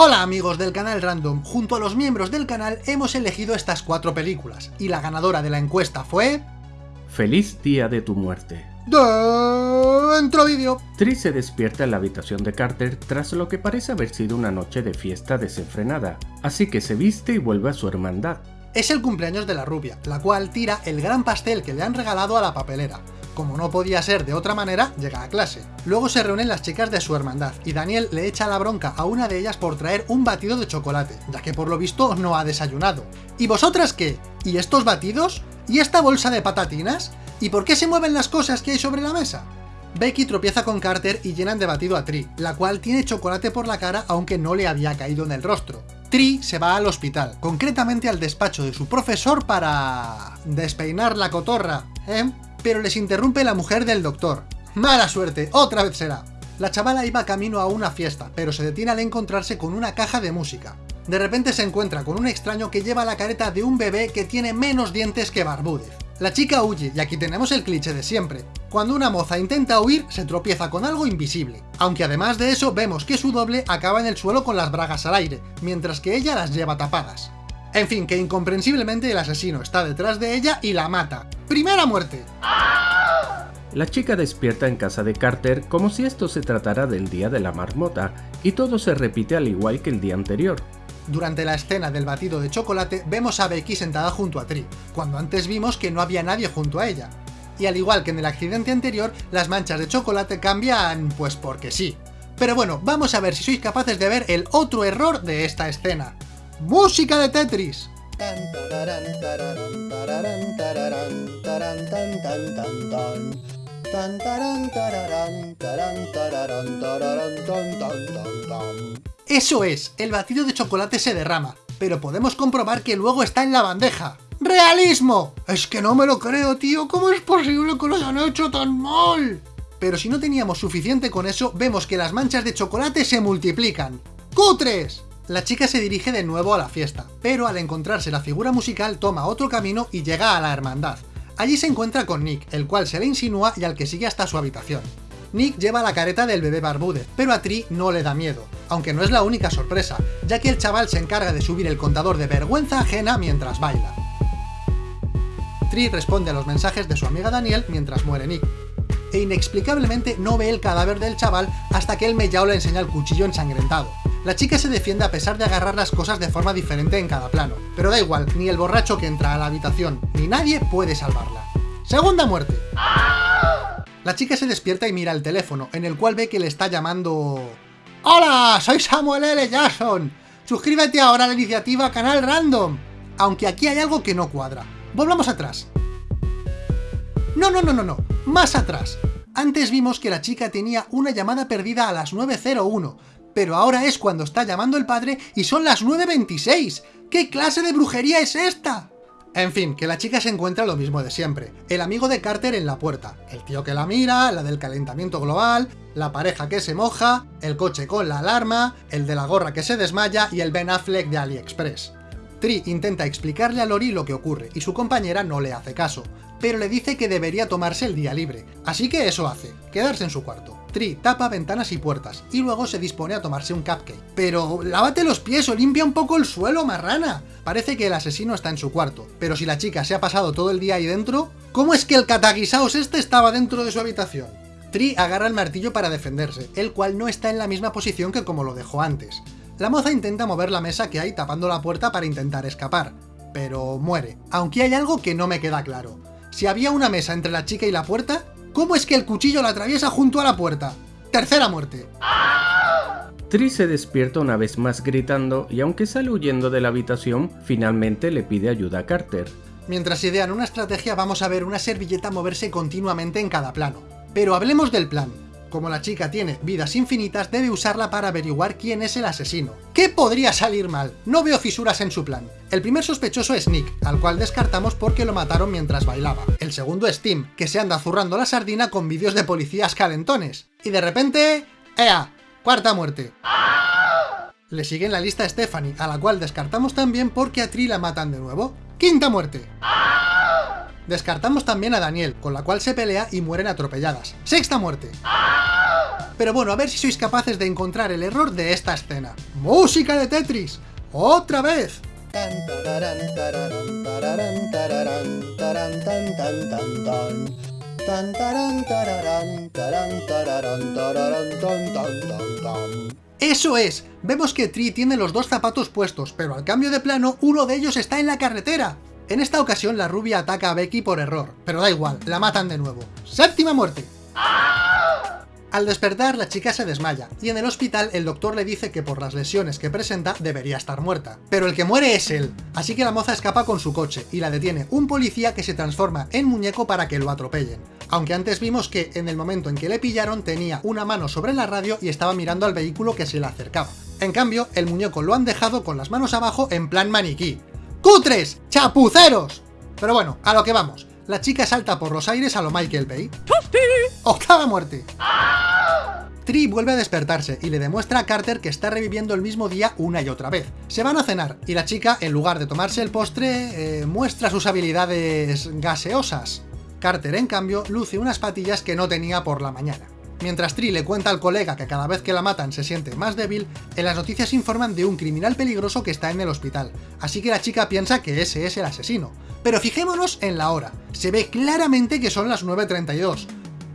Hola amigos del canal Random, junto a los miembros del canal hemos elegido estas cuatro películas, y la ganadora de la encuesta fue... Feliz día de tu muerte. Dentro vídeo. Tris se despierta en la habitación de Carter tras lo que parece haber sido una noche de fiesta desenfrenada, así que se viste y vuelve a su hermandad. Es el cumpleaños de la rubia, la cual tira el gran pastel que le han regalado a la papelera, como no podía ser de otra manera, llega a clase. Luego se reúnen las chicas de su hermandad, y Daniel le echa la bronca a una de ellas por traer un batido de chocolate, ya que por lo visto no ha desayunado. ¿Y vosotras qué? ¿Y estos batidos? ¿Y esta bolsa de patatinas? ¿Y por qué se mueven las cosas que hay sobre la mesa? Becky tropieza con Carter y llenan de batido a Tree, la cual tiene chocolate por la cara aunque no le había caído en el rostro. Tree se va al hospital, concretamente al despacho de su profesor para... despeinar la cotorra, ¿eh? Pero les interrumpe la mujer del doctor. ¡Mala suerte! ¡Otra vez será! La chavala iba camino a una fiesta, pero se detiene al encontrarse con una caja de música. De repente se encuentra con un extraño que lleva la careta de un bebé que tiene menos dientes que Barbúdez. La chica huye, y aquí tenemos el cliché de siempre. Cuando una moza intenta huir, se tropieza con algo invisible. Aunque además de eso, vemos que su doble acaba en el suelo con las bragas al aire, mientras que ella las lleva tapadas. En fin, que incomprensiblemente el asesino está detrás de ella y la mata. ¡Primera muerte! La chica despierta en casa de Carter como si esto se tratara del día de la marmota, y todo se repite al igual que el día anterior. Durante la escena del batido de chocolate vemos a Becky sentada junto a Tree, cuando antes vimos que no había nadie junto a ella. Y al igual que en el accidente anterior, las manchas de chocolate cambian pues porque sí. Pero bueno, vamos a ver si sois capaces de ver el otro error de esta escena. ¡Música de Tetris! Eso es, el batido de chocolate se derrama, pero podemos comprobar que luego está en la bandeja. ¡Realismo! Es que no me lo creo, tío, ¿cómo es posible que lo hayan hecho tan mal? Pero si no teníamos suficiente con eso, vemos que las manchas de chocolate se multiplican. ¡Cutres! La chica se dirige de nuevo a la fiesta, pero al encontrarse la figura musical toma otro camino y llega a la hermandad. Allí se encuentra con Nick, el cual se le insinúa y al que sigue hasta su habitación. Nick lleva la careta del bebé Barbúdez, pero a Tree no le da miedo, aunque no es la única sorpresa, ya que el chaval se encarga de subir el contador de vergüenza ajena mientras baila. Tree responde a los mensajes de su amiga Daniel mientras muere Nick, e inexplicablemente no ve el cadáver del chaval hasta que el mellao le enseña el cuchillo ensangrentado. La chica se defiende a pesar de agarrar las cosas de forma diferente en cada plano, pero da igual, ni el borracho que entra a la habitación, ni nadie puede salvarla. Segunda muerte. La chica se despierta y mira el teléfono, en el cual ve que le está llamando... ¡Hola! Soy Samuel L. Jackson. Suscríbete ahora a la iniciativa Canal Random. Aunque aquí hay algo que no cuadra. Volvamos atrás. No, no, no, no, no. Más atrás. Antes vimos que la chica tenía una llamada perdida a las 9.01, pero ahora es cuando está llamando el padre y son las 9.26. ¿Qué clase de brujería es esta? En fin, que la chica se encuentra lo mismo de siempre. El amigo de Carter en la puerta, el tío que la mira, la del calentamiento global, la pareja que se moja, el coche con la alarma, el de la gorra que se desmaya y el Ben Affleck de AliExpress. Tree intenta explicarle a Lori lo que ocurre, y su compañera no le hace caso, pero le dice que debería tomarse el día libre, así que eso hace, quedarse en su cuarto. Tree tapa ventanas y puertas, y luego se dispone a tomarse un cupcake. Pero lávate los pies o limpia un poco el suelo, marrana. Parece que el asesino está en su cuarto, pero si la chica se ha pasado todo el día ahí dentro, ¿cómo es que el cataguisaos este estaba dentro de su habitación? Tree agarra el martillo para defenderse, el cual no está en la misma posición que como lo dejó antes. La moza intenta mover la mesa que hay tapando la puerta para intentar escapar, pero muere. Aunque hay algo que no me queda claro. Si había una mesa entre la chica y la puerta, ¿cómo es que el cuchillo la atraviesa junto a la puerta? Tercera muerte. Tris se despierta una vez más gritando y aunque sale huyendo de la habitación, finalmente le pide ayuda a Carter. Mientras idean una estrategia vamos a ver una servilleta moverse continuamente en cada plano. Pero hablemos del plan. Como la chica tiene vidas infinitas, debe usarla para averiguar quién es el asesino. ¿Qué podría salir mal? No veo fisuras en su plan. El primer sospechoso es Nick, al cual descartamos porque lo mataron mientras bailaba. El segundo es Tim, que se anda zurrando la sardina con vídeos de policías calentones. Y de repente... ¡Ea! Cuarta muerte. Le sigue en la lista Stephanie, a la cual descartamos también porque a Tri la matan de nuevo. ¡Quinta muerte! Descartamos también a Daniel, con la cual se pelea y mueren atropelladas. ¡Sexta muerte! Pero bueno, a ver si sois capaces de encontrar el error de esta escena. ¡Música de Tetris! ¡Otra vez! ¡Eso es! Vemos que Tree tiene los dos zapatos puestos, pero al cambio de plano, uno de ellos está en la carretera. En esta ocasión la rubia ataca a Becky por error, pero da igual, la matan de nuevo. ¡Séptima muerte! Al despertar, la chica se desmaya, y en el hospital el doctor le dice que por las lesiones que presenta debería estar muerta. Pero el que muere es él, así que la moza escapa con su coche, y la detiene un policía que se transforma en muñeco para que lo atropellen. Aunque antes vimos que, en el momento en que le pillaron, tenía una mano sobre la radio y estaba mirando al vehículo que se le acercaba. En cambio, el muñeco lo han dejado con las manos abajo en plan maniquí. ¡Cutres! ¡Chapuceros! Pero bueno, a lo que vamos. La chica salta por los aires a lo Michael Bay. ¡Octava muerte! Tree vuelve a despertarse y le demuestra a Carter que está reviviendo el mismo día una y otra vez. Se van a cenar y la chica, en lugar de tomarse el postre, eh, muestra sus habilidades gaseosas. Carter, en cambio, luce unas patillas que no tenía por la mañana. Mientras Tree le cuenta al colega que cada vez que la matan se siente más débil, en las noticias informan de un criminal peligroso que está en el hospital, así que la chica piensa que ese es el asesino. Pero fijémonos en la hora, se ve claramente que son las 9.32,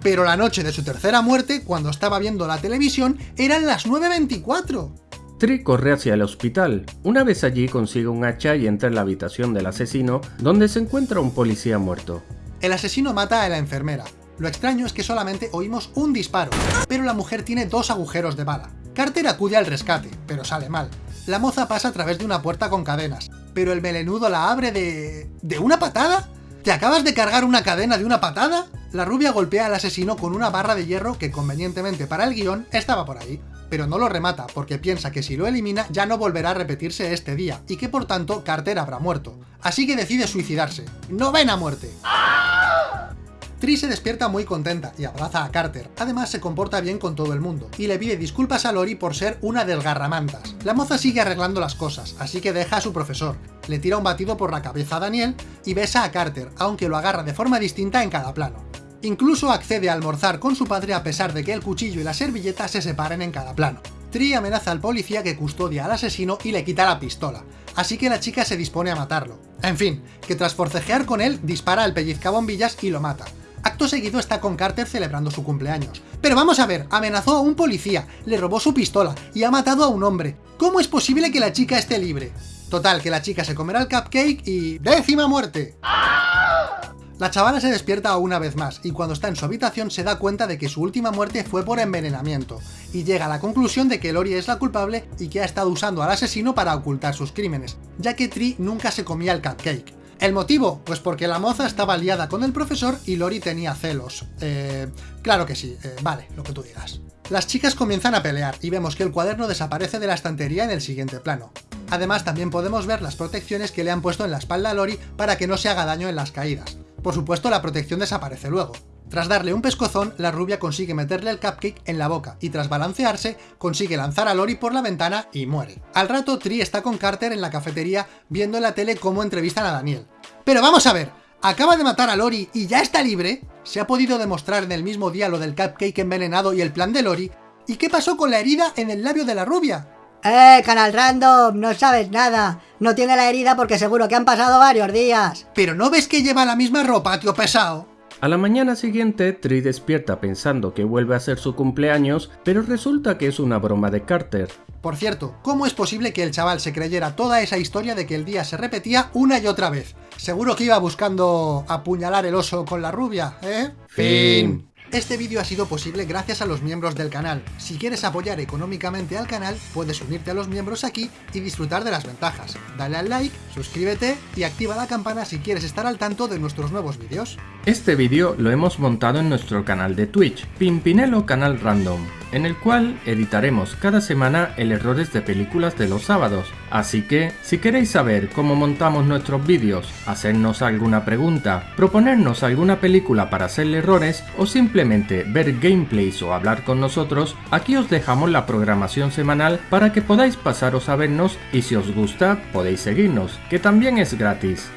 pero la noche de su tercera muerte, cuando estaba viendo la televisión, eran las 9.24. Tree corre hacia el hospital. Una vez allí consigue un hacha y entra en la habitación del asesino, donde se encuentra un policía muerto. El asesino mata a la enfermera. Lo extraño es que solamente oímos un disparo, pero la mujer tiene dos agujeros de bala. Carter acude al rescate, pero sale mal. La moza pasa a través de una puerta con cadenas, pero el melenudo la abre de... ¿de una patada? ¿Te acabas de cargar una cadena de una patada? La rubia golpea al asesino con una barra de hierro que convenientemente para el guion estaba por ahí, pero no lo remata porque piensa que si lo elimina ya no volverá a repetirse este día, y que por tanto Carter habrá muerto. Así que decide suicidarse. ¡Novena muerte! Tree se despierta muy contenta y abraza a Carter, además se comporta bien con todo el mundo, y le pide disculpas a Lori por ser una desgarramantas. La moza sigue arreglando las cosas, así que deja a su profesor, le tira un batido por la cabeza a Daniel y besa a Carter, aunque lo agarra de forma distinta en cada plano. Incluso accede a almorzar con su padre a pesar de que el cuchillo y la servilleta se separen en cada plano. Tree amenaza al policía que custodia al asesino y le quita la pistola, así que la chica se dispone a matarlo. En fin, que tras forcejear con él, dispara al pellizcabombillas y lo mata. Acto seguido está con Carter celebrando su cumpleaños. Pero vamos a ver, amenazó a un policía, le robó su pistola y ha matado a un hombre. ¿Cómo es posible que la chica esté libre? Total, que la chica se comerá el cupcake y... ¡Décima muerte! La chavala se despierta una vez más, y cuando está en su habitación se da cuenta de que su última muerte fue por envenenamiento, y llega a la conclusión de que Lori es la culpable y que ha estado usando al asesino para ocultar sus crímenes, ya que Tree nunca se comía el cupcake. ¿El motivo? Pues porque la moza estaba liada con el profesor y Lori tenía celos. Eh, claro que sí, eh, vale, lo que tú digas. Las chicas comienzan a pelear y vemos que el cuaderno desaparece de la estantería en el siguiente plano. Además también podemos ver las protecciones que le han puesto en la espalda a Lori para que no se haga daño en las caídas. Por supuesto la protección desaparece luego. Tras darle un pescozón, la rubia consigue meterle el cupcake en la boca y tras balancearse, consigue lanzar a Lori por la ventana y muere. Al rato, Tree está con Carter en la cafetería viendo en la tele cómo entrevistan a Daniel. Pero vamos a ver, ¿acaba de matar a Lori y ya está libre? ¿Se ha podido demostrar en el mismo día lo del cupcake envenenado y el plan de Lori? ¿Y qué pasó con la herida en el labio de la rubia? ¡Eh, canal random! No sabes nada. No tiene la herida porque seguro que han pasado varios días. ¿Pero no ves que lleva la misma ropa, tío pesado? A la mañana siguiente, Tree despierta pensando que vuelve a ser su cumpleaños, pero resulta que es una broma de Carter. Por cierto, ¿cómo es posible que el chaval se creyera toda esa historia de que el día se repetía una y otra vez? Seguro que iba buscando apuñalar el oso con la rubia, ¿eh? Fin. Este vídeo ha sido posible gracias a los miembros del canal. Si quieres apoyar económicamente al canal, puedes unirte a los miembros aquí y disfrutar de las ventajas. Dale al like, suscríbete y activa la campana si quieres estar al tanto de nuestros nuevos vídeos. Este vídeo lo hemos montado en nuestro canal de Twitch, Pimpinelo Canal Random, en el cual editaremos cada semana el errores de películas de los sábados. Así que, si queréis saber cómo montamos nuestros vídeos, hacernos alguna pregunta, proponernos alguna película para hacerle errores o ver gameplays o hablar con nosotros, aquí os dejamos la programación semanal para que podáis pasaros a vernos y si os gusta podéis seguirnos, que también es gratis.